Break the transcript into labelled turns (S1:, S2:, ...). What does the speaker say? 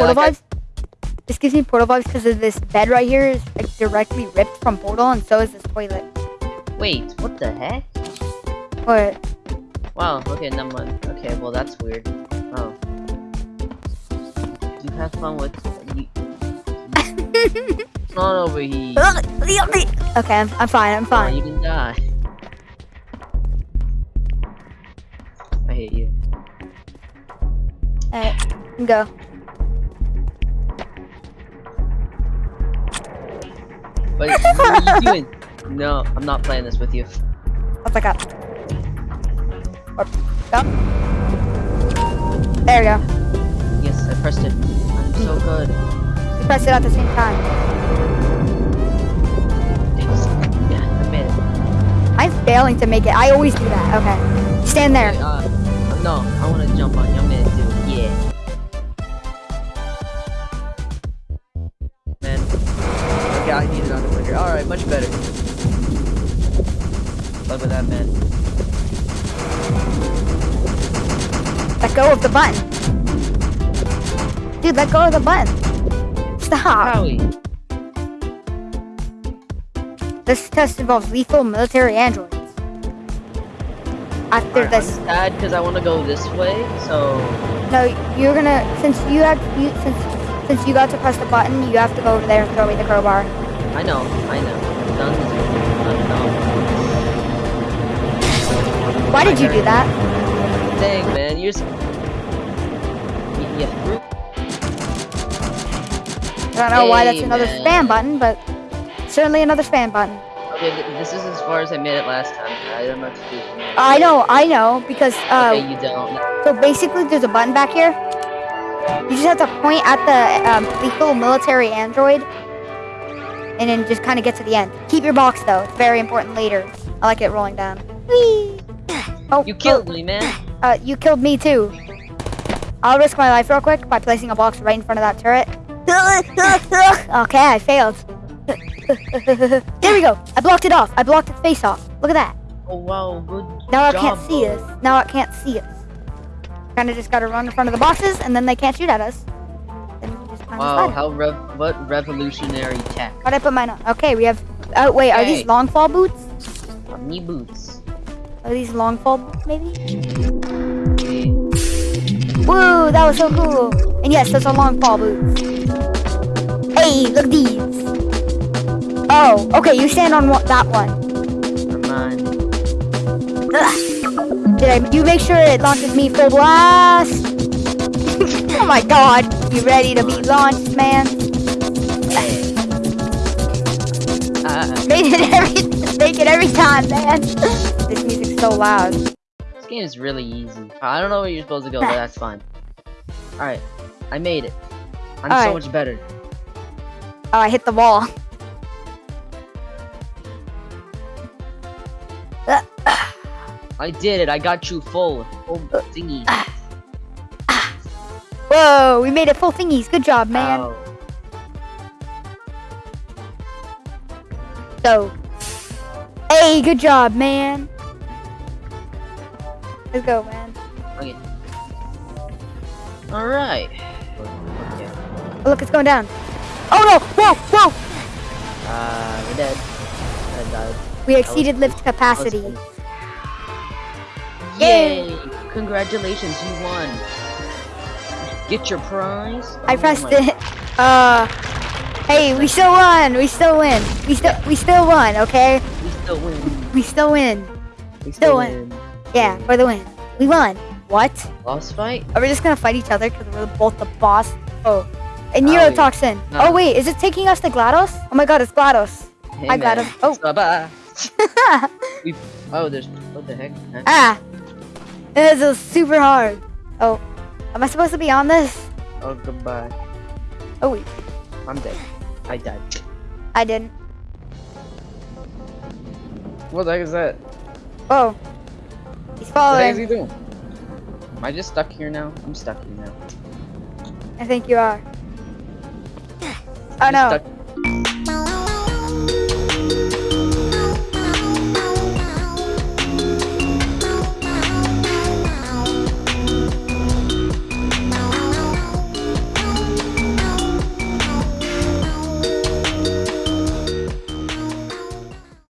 S1: portal
S2: like
S1: vibes. This gives me portal vibes because of this bed right here is like directly ripped from portal, and so is this toilet.
S2: Wait, what the heck?
S1: But
S2: Wow, okay, number mind. Okay, well that's weird. Oh. You have fun with you. It's not over here.
S1: okay, I'm, I'm fine. I'm
S2: Oh,
S1: fine.
S2: you can die. I hate you.
S1: Alright, go.
S2: What are you doing? No, I'm not playing this with you.
S1: Let's back up. Or, go. There we go.
S2: Yes, I pressed it. I'm so good.
S1: We pressed it at the same time.
S2: Yeah, I made it.
S1: I'm failing to make it. I always do that. Okay. Stand there.
S2: Uh, no, I want to jump on you. It. I need it on the. Alright, much better. Look at that, man.
S1: Let go of the button. Dude, let go of the button. Stop.
S2: Howie.
S1: This test involves lethal military androids. After
S2: Alright,
S1: this,
S2: I'm sad because I want to go this way, so...
S1: no, you're gonna since you have you since since you got to press the button, you have to go over there and throw me the crowbar.
S2: I know, I know. Done. Done.
S1: Why did you do that?
S2: Dang, man, you're... Yeah.
S1: I don't know why that's another
S2: man.
S1: spam button, but certainly another spam button.
S2: Okay, this is as far as I made it last time. I don't know what to do.
S1: I know, I know, because uh,
S2: Okay, you don't.
S1: so basically there's a button back here. You just have to point at the um, lethal military android, and then just kind of get to the end. Keep your box though; it's very important later. I like it rolling down. Whee! Oh,
S2: You killed me, man.
S1: Oh, uh, you killed me too. I'll risk my life real quick by placing a box right in front of that turret. okay, I failed. there we go. I blocked it off. I blocked its face off. Look at that.
S2: Oh wow, good
S1: Now I can't see
S2: bro.
S1: us. Now I can't see us. Kind of just gotta run in front of the bosses, and then they can't shoot at us. Then we can just climb
S2: Wow, how rev what revolutionary tech.
S1: How'd I put mine on? Okay, we have. Oh wait, are these long fall boots?
S2: Knee boots.
S1: Are these long fall boots, maybe? Woo, that was so cool. And yes, those are long fall boots. Hey, look at these. Oh, okay, you stand on one, that one.
S2: Never mind.
S1: Ugh. Did? You make sure it launches me full blast. oh my god, you ready to be launched, man?
S2: Uh,
S1: Make it every, make it every time, man. this music's so loud.
S2: this game is really easy. I don't know where you're supposed to go, but that's fine. Alright, I made it. I'm so
S1: Alright.
S2: much better.
S1: Oh, I hit the wall.
S2: I did it. I got you full. Full uh, thingy. Ah, ah.
S1: Whoa, we made it full thingies. Good job, man.
S2: Ow.
S1: So, hey, good job, man. Let's go, man.
S2: Okay. Alright. Okay.
S1: Oh, look, it's going down. Oh no! Whoa, whoa!
S2: Uh, we're dead. I died.
S1: We exceeded lift capacity. Yay.
S2: Yay! Congratulations, you won. Get your prize.
S1: I
S2: Oh
S1: pressed
S2: my-
S1: it. Uh, hey, we still won. We still win. We still, we still won. Okay,
S2: We still win.
S1: we still win.
S2: We
S1: Still
S2: still
S1: win.
S2: win.
S1: Yeah, for the win. We won. What?
S2: Boss fight?
S1: Are we just gonna fight each other because we're both the boss? Oh, and
S2: Oh,
S1: neurotoxin.
S2: no.
S1: Oh wait, is it taking us to GLaDOS? Oh my God, it's GLaDOS.
S2: Hey,
S1: I got
S2: man.
S1: him. Oh.
S2: Bye-bye. We. Oh, there's. What the heck? Huh?
S1: ah, this is super hard. Oh, am I supposed to be on this?
S2: Oh, goodbye.
S1: Oh wait,
S2: I'm dead. I died.
S1: I didn't.
S2: What the heck is that?
S1: Oh, he's
S2: What the heck is he doing? Am I just stuck here now? I'm stuck here now.
S1: I think you are. Oh
S2: I'm
S1: no.
S2: Stuck